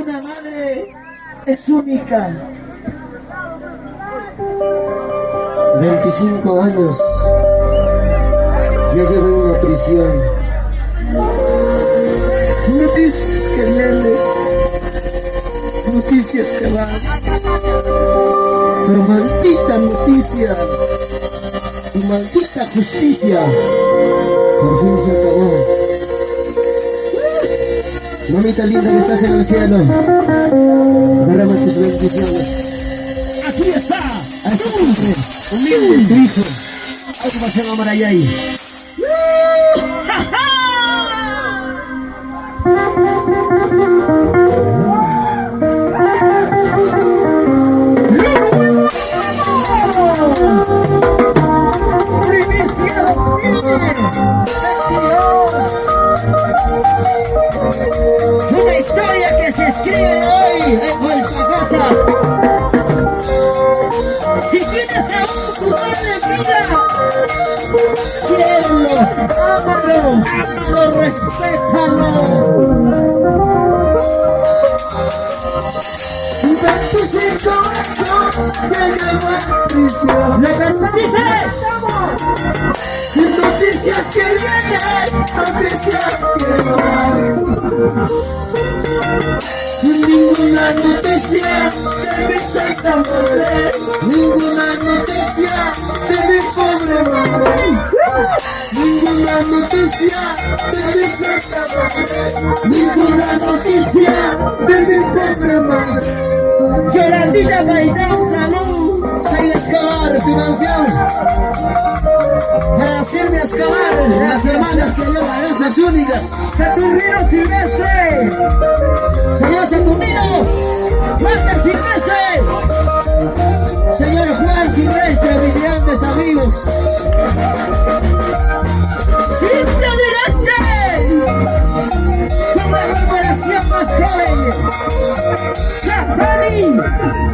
Una madre es única. 25 años. Ya llevo en una prisión. Noticias que vienen. Noticias que van. Pero maldita noticia. Y maldita justicia. Por fin se acabó. Mamita linda que estás en el cielo. Derrama tus bendiciones. Aquí está. A este hombre, humilde, tu hijo. Algo va hoy a casa. Si tienes a un madre en vida, quiérelo, ámalo, ámalo, respétalo. Veinticinco años de llevar prisión. ¿Le dices? Noticias que vienen, noticias que van. Ninguna noticia de mi santa madre, ninguna noticia de mi pobre madre. Ninguna noticia de mi santa madre, ninguna noticia de mi pobre madre. Yolandita Gaitán, salud. Soy Escobar, financiado. Excavar las hermanas que llevan esas únicas. Saturnino Silvestre, señor Saturnino, Master Silvestre, señor Juan Silvestre, mis grandes amigos. Siempre adelante, con la generación más joven, Capani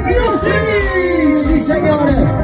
Music, sí señores.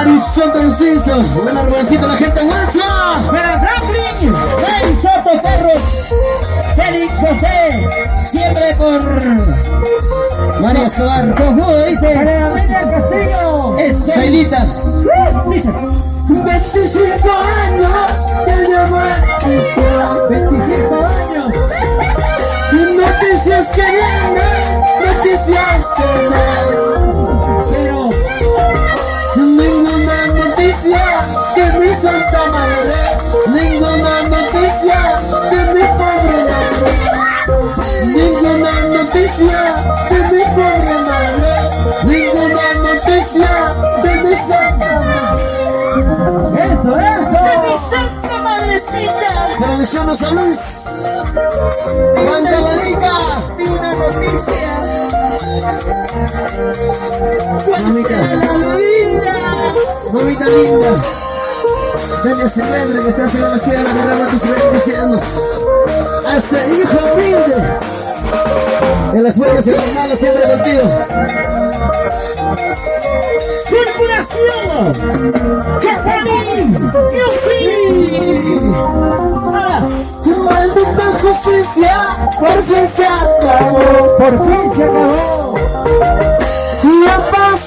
Buena Marisol Conciso. Buena Rubensito, la gente nuestra. ¡Para Franklin! ¡Hey, Soto Perros! Félix José! Siempre por... María Escobar. Conjugo, dice. ¡Para Amelia Castillo! Sailitas. Dice. 25 años que llevo en prisión. 25 años. Noticias que vienen, noticias que van. Noticia de mi santa madre, ninguna noticia de mi pobre madre, ninguna noticia de mi pobre madre, ninguna noticia de mi santa madre. Eso, eso. De mi santa madrecita. San Luis. Aguanta Marica. Ni una noticia. ¿Cuál será la vida? Mamita linda. Dale celebre que estás en la sierra de Rama tus bendiciones. Hasta hijo humilde. En las buenas y en las malas siempre contigo. Corporación Catalín Music. Ah, Maldita justicia, por fin se acabó. por fin se acabó. Y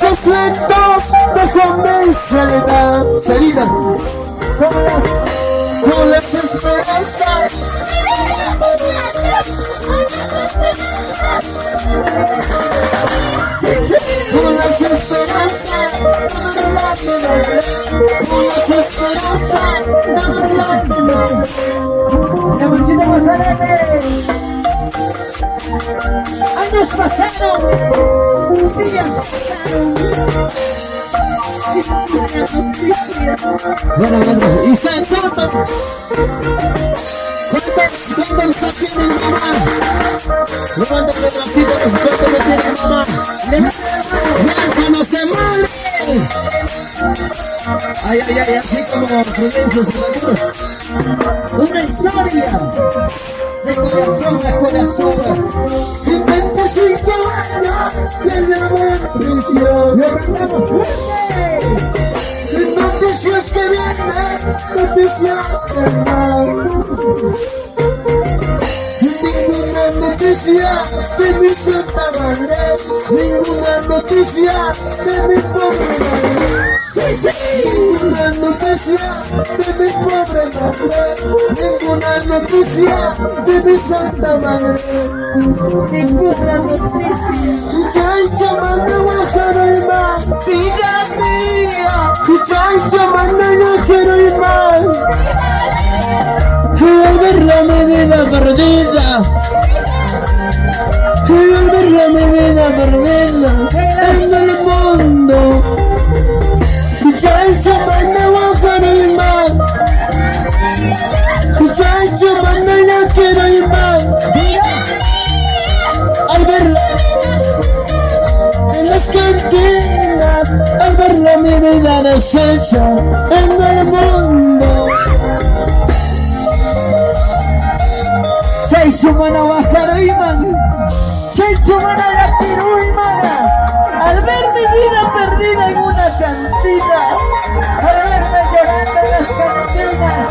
pasos lentos dejó mi soledad. Salida. Con las esperanzas. Con las esperanzas. Con las esperanzas. La manchita más paredes. Años pasaron, días pasaron. Bueno, bueno, y se. ¿Cuántos, no tienen mamá? Levántale el bracito, ¿cuántos no tienen mamá? ¡Levántanos de! Ay, ay, ay, así como Seguro. Prisión. Lo cantamos fuerte. Noticias que vienen, noticias que van. Ninguna noticia de mi santa madre, ninguna noticia de mi pobre madre. Sí, sí. Ninguna noticia de mi pobre madre, ninguna noticia de mi santa madre. Ninguna noticia. Vida perdida. Quiero ver la mi vida perdida en el mundo. Chancho manda guajaro y más. Chancho manda guajaro y más. Al verla en las cantinas, al verla mi vida deshecha en Mano bajaro iman. Mano la piru imana. Al ver mi vida perdida en una cantina. Al verme llorando en las cantinas.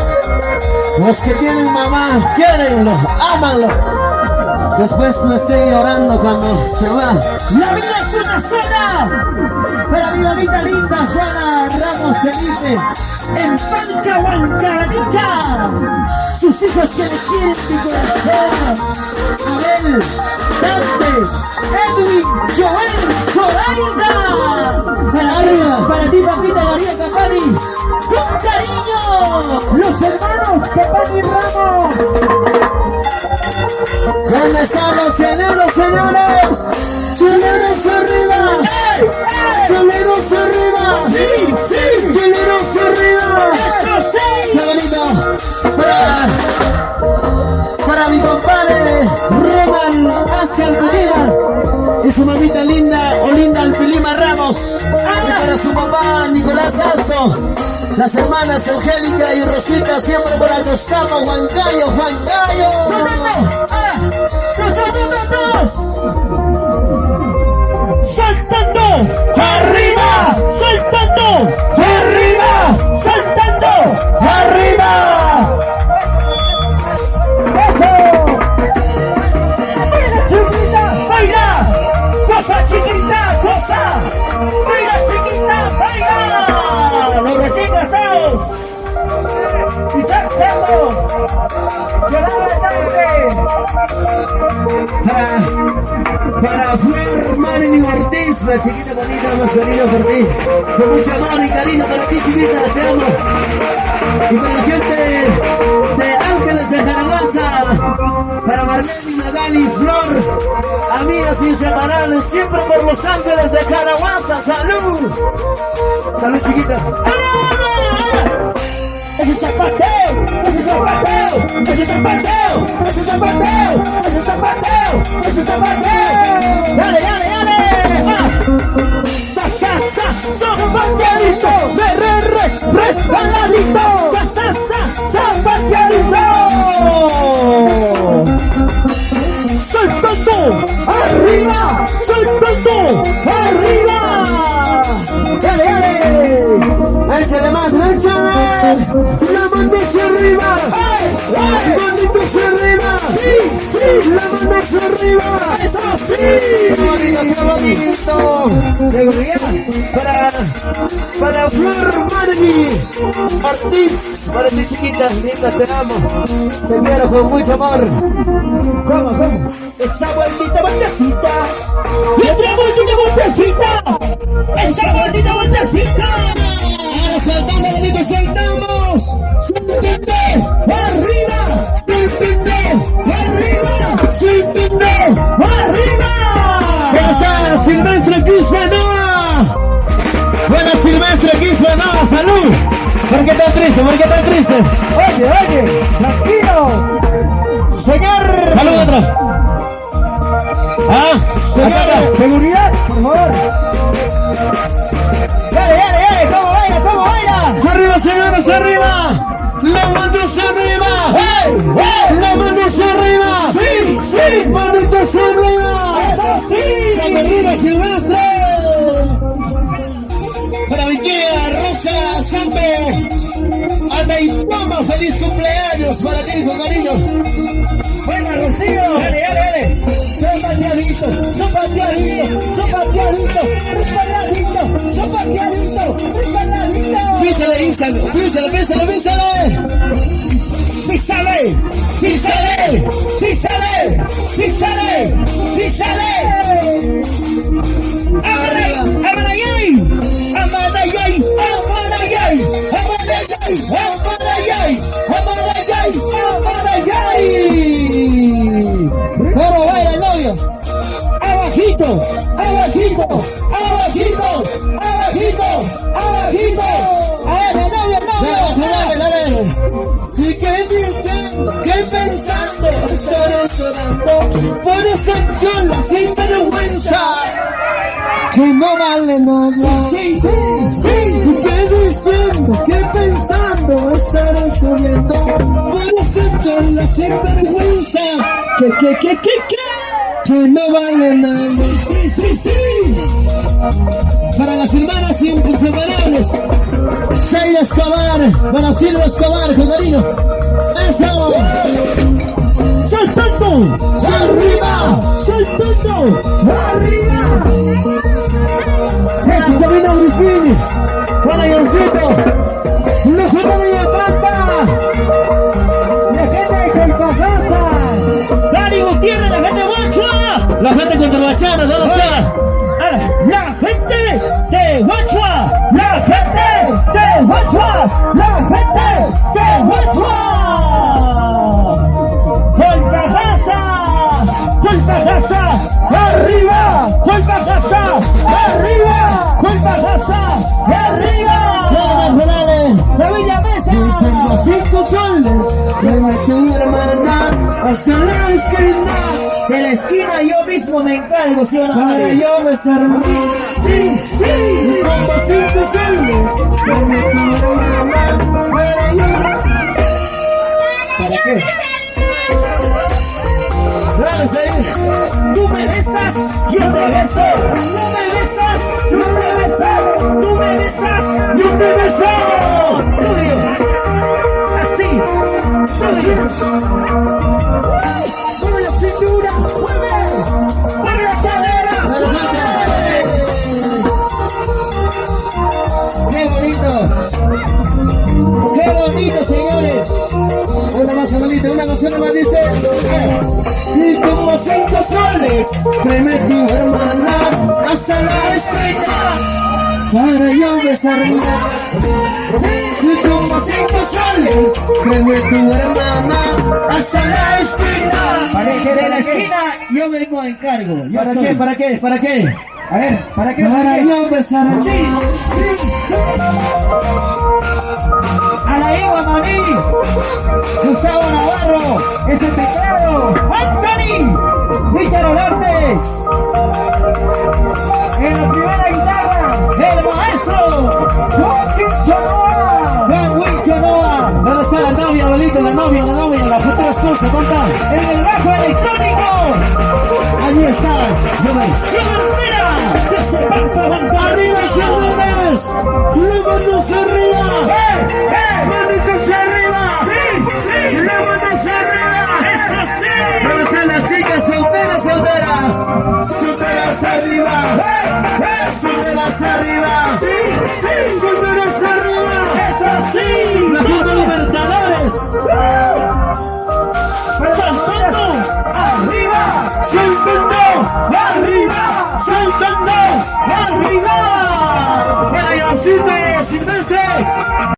Los que tienen mamá, quiérenlo, ámanlo. Después no estén llorando cuando se va. La vida es una sola. Para mi mamita linda Juana Ramos Felipe. En Panca Huancanica. Sus hijos que le quieren mi corazón. Abel, Dante, Edwin, Joel, Zoraida. Para, Arriba. para ti, papita María Capani. Con cariño. Los hermanos Capani Ramos. ¿Dónde están Las hermanas Angélica y Rosita siempre por acá estamos, Juancayo, Juancayo. Saltando, arriba, saltando, arriba, saltando, arriba. Eso. Chiquita, baila, cosa chiquita, cosa. Para, para Marilyn Ortiz, la chiquita bonita, más querida por ti. Con mucho amor y cariño para ti, chiquita, te amo. Y para la gente de Ángeles de Jarabaza, para Marlene y Magali Flor, amigas inseparables, siempre por los Ángeles de Jarabaza, salud. Salud, chiquita. ¡Ese zapateo! ¡Ese zapateo! ¡Ese zapateo! ¡Ese zapateo! ¡Ese zapateo! ¡Ese zapateo! ¡Dale, dale, dale! ¡Va! ¡Sa, sa, sa! ¡Zapateadito! ¡Re, re, re! ¡Resbaladito! ¡Sa, sa, sa! ¡Zapateadito! ¡Saltando! ¡Arriba! ¡Saltando! ¡Arriba! ¡Dale, dale! ¡Échale más, échale! ¡La mano hacia arriba! ¡La manito arriba! Seguridad para, para Flor Margui Ortiz, para ti chiquita, linda, te amo. Te quiero con mucho amor. ¿Cómo, cómo? Esa vueltita, vueltecita. Otra vueltita, vueltecita. Esa vueltita, vueltecita. Ahora saltamos, bonito, saltamos. Saltando, arriba. Tú? ¿Por qué tan triste? ¿Por qué tan triste? Oye, oye, tranquilo. Señor. Salud atrás. Ah, Señor, seguridad, por favor. Dale, dale, dale, ¿cómo baila, cómo baila? Arriba, señores, arriba. La manos arriba. ¡Hey, hey! La manos arriba. ¡Sí, sí! Manitos arriba. ¡Eso sí! Silvestre. Para mi tía Rosa Sampe. Ataipoma, feliz cumpleaños para ti, con cariño. ¡Venga, Rocío! ¡Dale, dale, dale! ¡Sopateadito! ¡Sopateadito! ¡Sopateadito! ¡Resbaladito! ¡Sopateadito! ¡Resbaladito! Písale, Instagram. Písale, písale, písale. ¡Písale! ¡Písale! ¡Písale! ¡Písale! ¡Písale! ¡Amanayay! ¡Amanayay! ¡Amanayay! ¿Cómo baila el novio? ¡Abajito! ¡Abajito! ¡Abajito! ¡Abajito! ¡Abajito! ¡A ver, el novio, el novio! Dale, dale. ¿Y qué dicen? ¿Qué pensando? Estaré llorando por esa chola sin vergüenza. Que no vale nada. Sí, sí, sí. ¿Y qué diciendo? Esa chola sin vergüenza. ¿Qué, qué, qué, qué, qué? Que no vale nada. Sí, sí, sí. Para las hermanas inseparables. Seida Escobar. Para Silvia Escobar, con cariño. Eso. ¡Saltando! ¡Arriba! ¡Saltando! ¡Arriba! Para Sabina Grifini. Para Yoncito. Los jóvenes ¡Dani Gutiérrez, la gente de Guachua! La gente contra la chana, ¿dónde está? Ah, ¡La gente de Guachua! ¡La gente de Guachua! ¡La gente de Guachua! ¡Colpajasa! ¡Colpajasa! ¡Arriba! ¡Colpajasa! ¡Arriba! ¡Colpajasa! ¡Arriba! Vamos, Morales. ¡Familia Tengo Mesa! cinco soles. Me metí hermana la. De la esquina yo mismo me encargo, ¿sí o no? Para yo besarme. ¡Sí, sí! Como cinco soles. Me una hermana para yo. ¿Para qué? Tú me besas, yo te beso. No me besas, yo te beso. Tú me besas, yo te beso. Tuyo. Así. Tuyo. Mueve Abuelita, una canción más dice. Y como cinco soles, Tráeme tu hermana hasta la estrella para yo besarme. y como cinco soles, Tráeme tu hermana hasta la esquina. para que de la esquina yo me encargo. Yo ¿Para soy. qué? ¿Para qué? ¿Para qué? A ver, ¿para qué? Para qué? yo besarme. Sí, sí, sí. A la Eva Maní, Gustavo Navarro, ese teclado, Anthony, Richard Olartes. En la primera guitarra, el maestro, Juan Quinchonoa. Juan Quinchonoa. ¿Dónde está la novia, abuelita? La novia, la novia, la futura esposa, ¿dónde está? En el bajo electrónico, Allí está. Banco. ¡Arriba! ¡Vámonos arriba! ¡Eh, ¡Manitos arriba! ¡Sí, arriba! ¡Eso sí! ¿Dónde están las chicas solteras, solteras? ¡Solteras arriba! ¡Eh, eh! ¡Solteras arriba! ¡Sí, sí! ¡Solteras arriba! ¡Eso sí! ¡La Junta Libertadores! ¡Saltando! ¡Arriba! ¡Arriba! ¡Arriba! ¡Para Yoncito Silvestre!